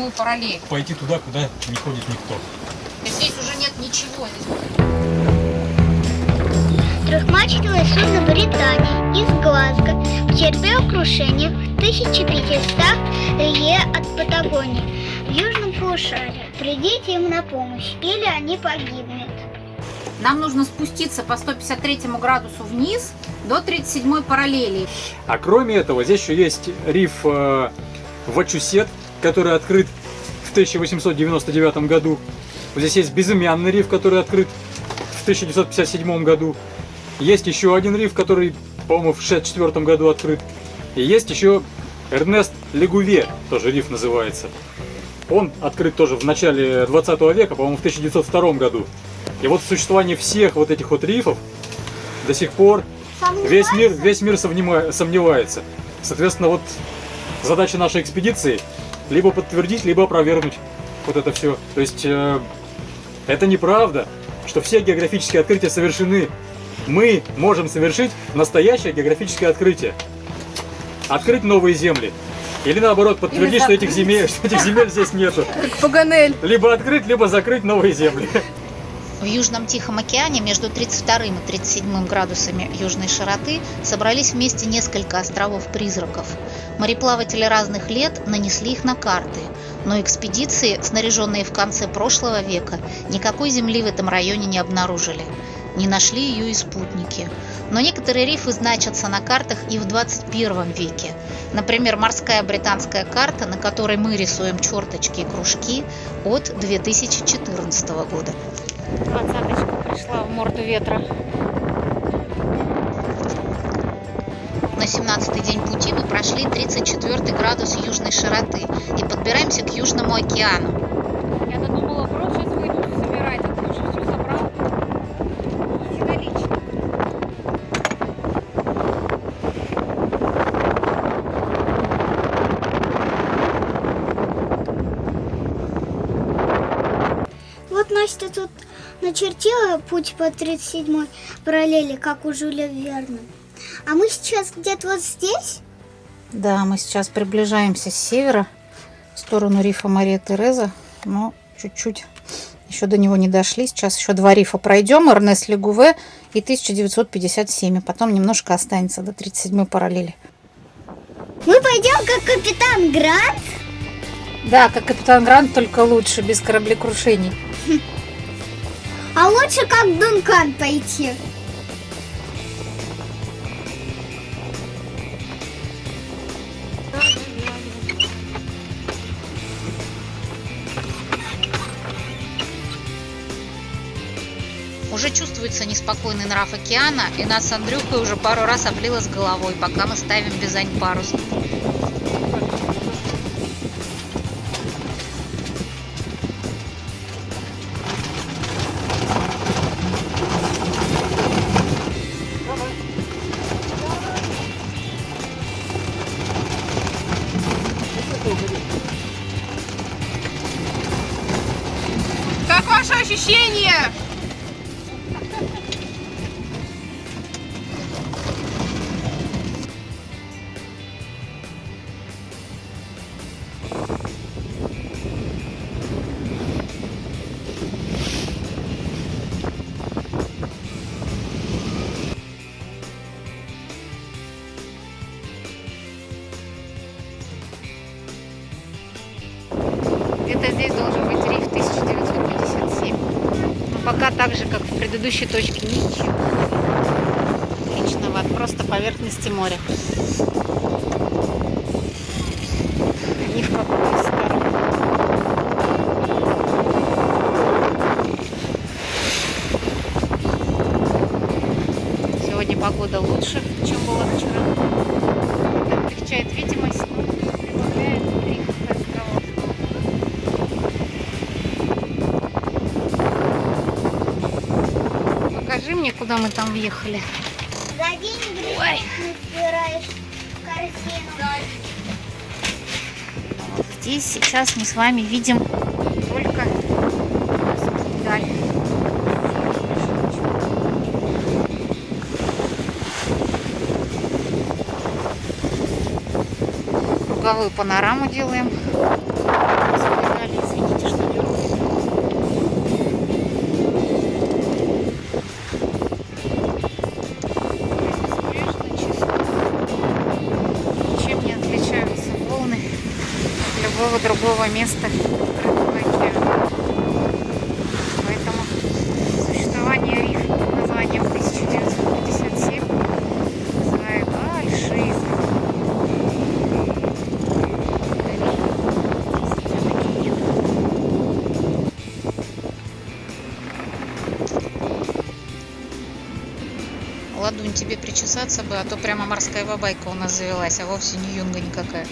37-ю параллель. Пойти туда, куда не ходит никто. Здесь уже нет ничего. Трехмачтовое судно Британии из Глазго потерпело крушение в 1500 лье от Патагонии в южном полушарии. Придите им на помощь, или они погибнут. Нам нужно спуститься по 153 градусу вниз до 37 параллели. А кроме этого, здесь еще есть риф э, Вачусет, который открыт в 1899 году. Вот здесь есть безымянный риф, который открыт в 1957 году. Есть еще один риф, который, по-моему, в 1964 году открыт. И есть еще Эрнест Легуве, тоже риф называется. Он открыт тоже в начале 20 века, по-моему, в 1902 году. И вот существование всех вот этих вот рифов до сих пор весь мир, весь мир сомнева- сомневается. Соответственно, вот задача нашей экспедиции либо подтвердить, либо опровергнуть вот это все. То есть э, это неправда, что все географические открытия совершены. Мы можем совершить настоящее географическое открытие. Открыть новые земли. Или наоборот, подтвердить, что этих земель, что этих земель здесь нету. Паганель. Либо открыть, либо закрыть новые земли. В Южном Тихом океане между 32 и 37 градусами южной широты собрались вместе несколько островов-призраков. Мореплаватели разных лет нанесли их на карты, но экспедиции, снаряженные в конце прошлого века, никакой земли в этом районе не обнаружили. Не нашли ее и спутники. Но некоторые рифы значатся на картах и в 21 веке. Например, морская британская карта, на которой мы рисуем черточки и кружки от 2014 года. Двадцаточка пришла в морду ветра. На 17-й день пути мы прошли 34 градус южной широты и подбираемся к Южному океану. Я додумала, брод сейчас выйду собирать, а ты уже все собрал. Единолично. Вот Настя тут начертила путь по 37 параллели, как у Жюля Верна. А мы сейчас где-то вот здесь? Да, мы сейчас приближаемся с севера в сторону рифа Мария Тереза, но чуть-чуть еще до него не дошли. Сейчас еще два рифа пройдем, Эрнест Легуве и 1957, и потом немножко останется до 37 параллели. Мы пойдем как капитан Грант? Да, как капитан Грант, только лучше, без кораблекрушений. А лучше как Дункан пойти. Уже чувствуется неспокойный нрав океана, и нас с Андрюхой уже пару раз облило с головой, пока мы ставим бизань парус. Так же, как в предыдущей точке, ничего. Личного, просто поверхности моря. Ни в какую из сторон. Сегодня погода лучше, чем была вчера. Облегчает видимость, куда мы там въехали. За деньги собираешь в корзину. Здесь сейчас мы с вами видим только даль. Круговую панораму делаем. Другого места. Поэтому существование рифа под названием 1957 вызывает большие. Ладунь, тебе причесаться бы, а то прямо морская бабайка у нас завелась, а вовсе не юнга никакая.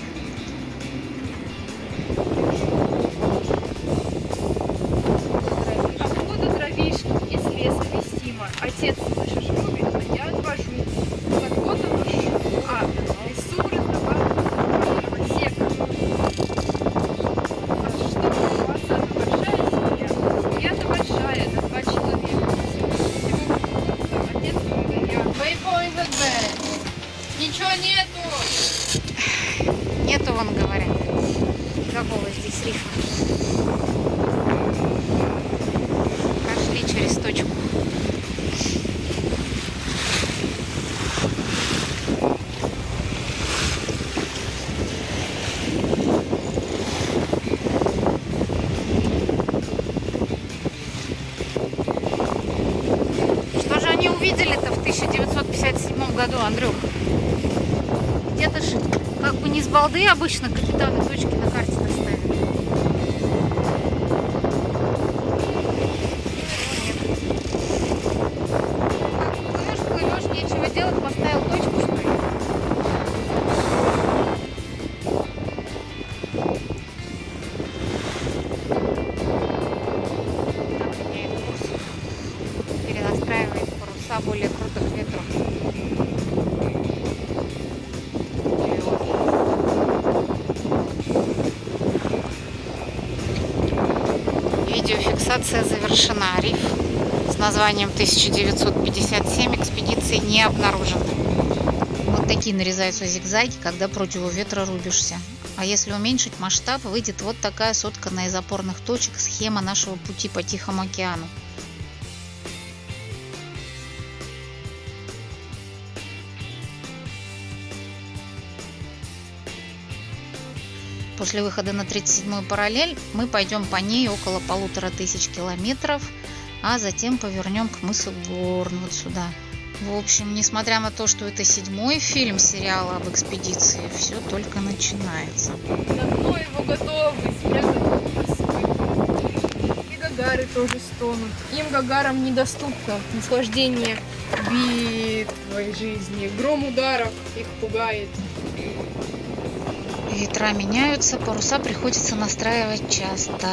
1957 году, Андрюх? Где-то ж как бы не с балды обычно капитаны точки на карте Видеофиксация завершена. Риф с названием 1957 экспедиции не обнаружено. Вот такие нарезаются зигзаги, когда против ветра рубишься. А если уменьшить масштаб, выйдет вот такая сотканная из опорных точек схема нашего пути по Тихому океану. После выхода на 37-ю параллель мы пойдем по ней около полутора тысяч километров, а затем повернем к мысу Горн вот сюда. В общем, несмотря на то, что это седьмой фильм сериала об экспедиции, все только начинается. Давно его готовы. И гагары тоже стонут. Им гагарам недоступно наслаждение битвой жизни. Гром ударов их пугает. Ветра меняются, паруса приходится настраивать часто.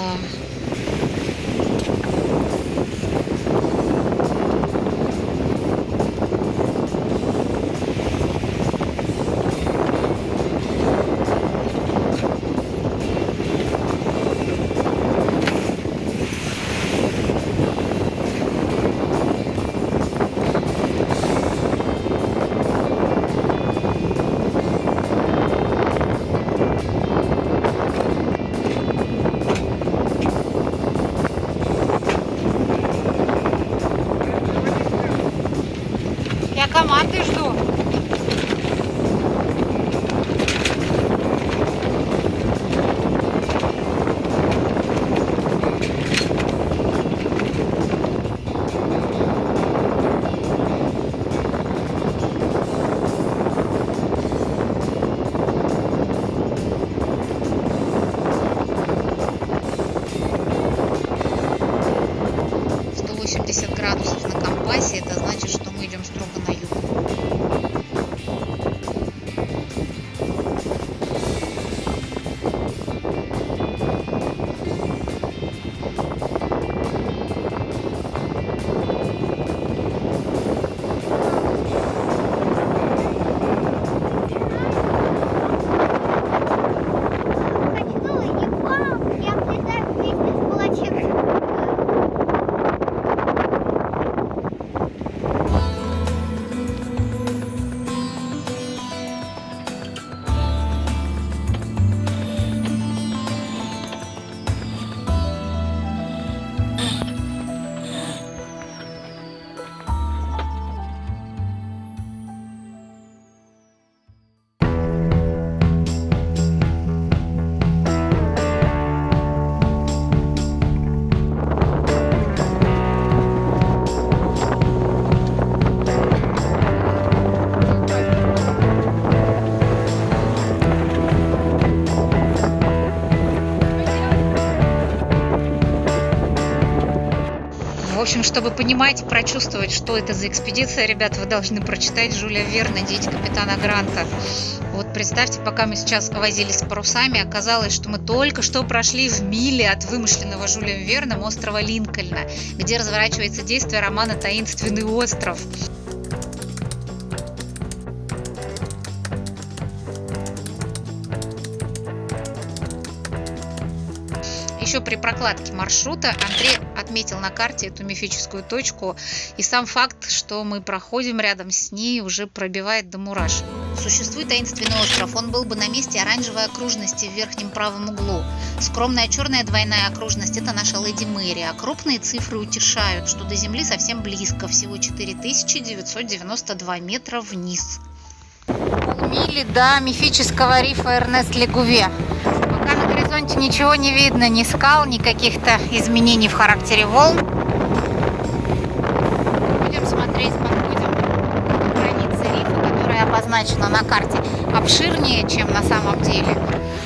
Команды жду. Чтобы понимать и прочувствовать, что это за экспедиция, ребят, вы должны прочитать Жюля Верна «Дети капитана Гранта». Вот представьте, пока мы сейчас возились с парусами, оказалось, что мы только что прошли в миле от вымышленного Жюлем Верном острова Линкольна, где разворачивается действие романа «Таинственный остров». Еще при прокладке маршрута Андрей отметил на карте эту мифическую точку, и сам факт, что мы проходим рядом с ней, уже пробивает до мурашек. Существует таинственный остров, он был бы на месте оранжевой окружности в верхнем правом углу. Скромная черная двойная окружность – это наша Леди Мэри, а крупные цифры утешают, что до Земли совсем близко, всего 4992 метра вниз. Полмили до мифического рифа Эрнест Легуве. Горизонте ничего не видно, ни скал, ни каких-то изменений в характере волн. Будем смотреть, подходим к границе рифа, которая обозначена на карте, обширнее, чем на самом деле.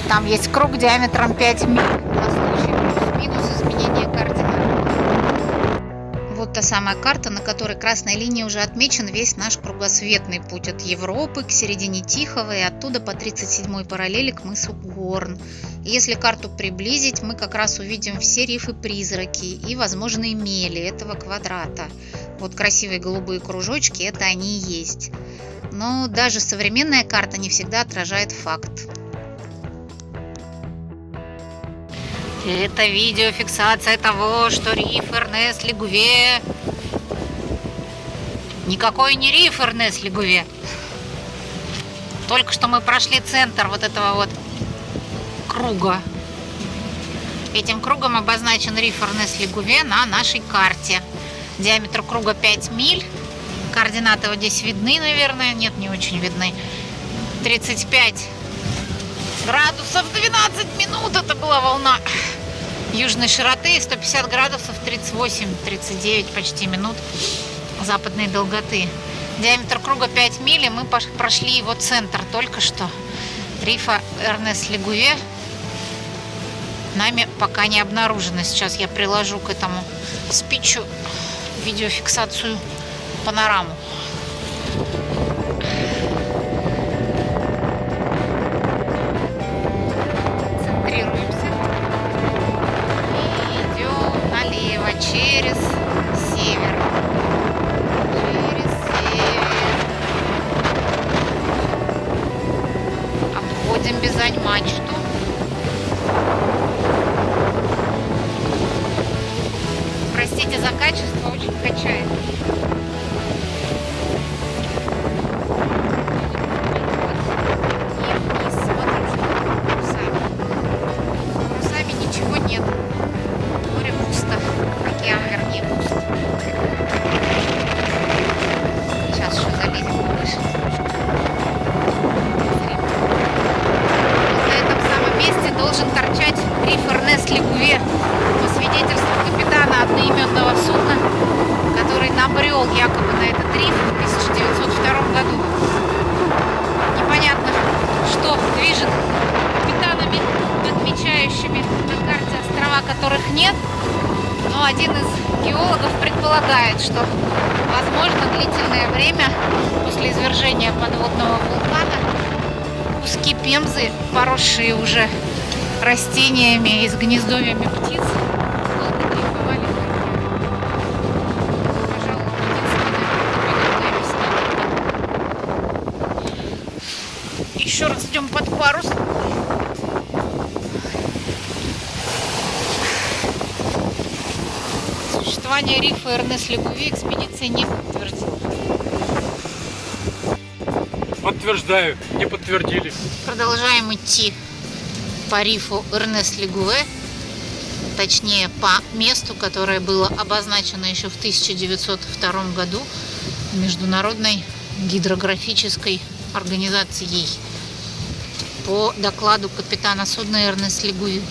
Там есть круг диаметром 5 миль на случай плюс-минус изменения координат. Вот та самая карта, на которой красной линией уже отмечен весь наш кругосветный путь от Европы к середине Тихого и оттуда по 37-й параллели к мысу Горн. Если карту приблизить, мы как раз увидим все рифы-призраки и возможные мели этого квадрата. Вот красивые голубые кружочки, это они и есть. Но даже современная карта не всегда отражает факт. Это видеофиксация того, что риф Эрнест Легуве... Никакой не риф Эрнест Легуве. Только что мы прошли центр вот этого вот круга. Этим кругом обозначен риф Эрнест Легуве на нашей карте. Диаметр круга 5 миль. Координаты вот здесь видны, наверное. Нет, не очень видны. 35 градусов 12 минут. Это была волна южной широты. 150 градусов 38-39 почти минут западной долготы. Диаметр круга 5 миль. и Мы прошли его центр только что. Рифа Эрнест Легуве нами пока не обнаружено. Сейчас я приложу к этому спичу видеофиксацию панораму. Но один из геологов предполагает, что возможно длительное время после извержения подводного вулкана куски пемзы, поросшие уже растениями и с гнездовьями птиц. Еще раз идем под парус. Существование рифа Эрнест Легуви экспедиция не подтвердила. Подтверждаю, не подтвердили. Продолжаем идти по рифу Эрнест Легуве, точнее по месту, которое было обозначено еще в 1902 году Международной гидрографической организацией по докладу капитана судна Эрнест Легуви.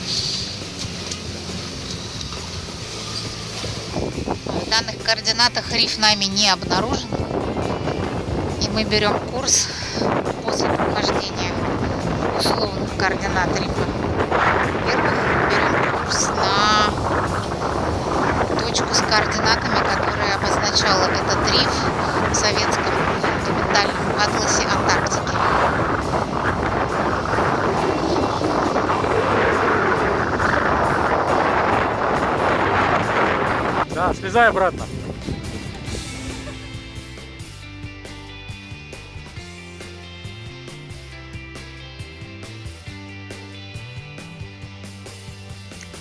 Данных координатах риф нами не обнаружен, и мы берем курс после прохождения условных координат рифа. Во-первых, берем курс на точку с координатами, которая обозначала этот риф в советском документальном атласе Антарктики. Слезай обратно.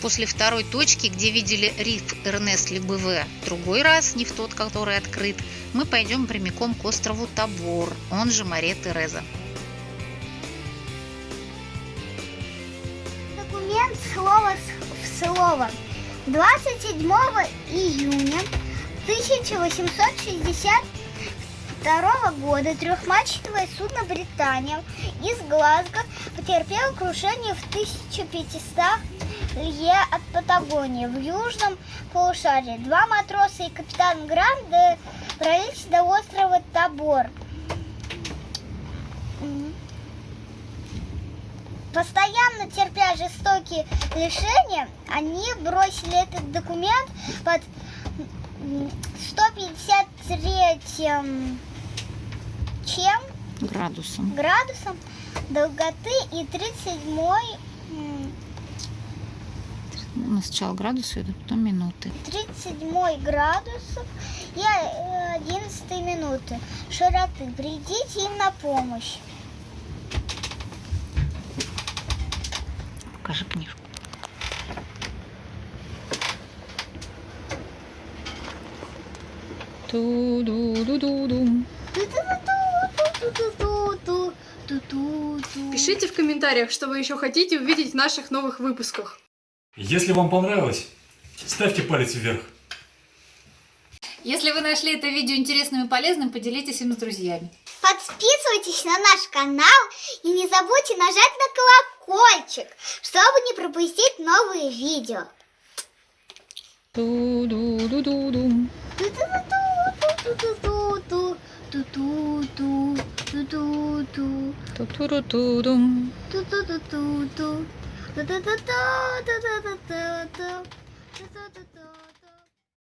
После второй точки, где видели риф Эрнест Лебеве другой раз, не в тот, который открыт, мы пойдем прямиком к острову Табор, он же Маре Тереза. Документ слово в слово. 27 июня 1862 года трехмачтовое судно «Британия» из Глазго потерпело крушение в 1500 лье от Патагонии в южном полушарии. Два матроса и капитан Грант добрались до острова Табор. Постоянно терпя жестокие лишения, они бросили этот документ под м, 153 чем Градусом. градусом долготы и 37 м, Ну, сначала градусы идут, потом минуты. 37 градусов и э, 11 минуты широты. Придите им на помощь. Пишите в комментариях, что вы еще хотите увидеть в наших новых выпусках. Если вам понравилось, ставьте палец вверх. Если вы нашли это видео интересным и полезным, поделитесь им с друзьями. Подписывайтесь на наш канал и не забудьте нажать на колокольчик, чтобы не пропустить новые видео. 두두두두 두두두 두두두 두두두둥 두두두두두 두두두두두두두두 두두두두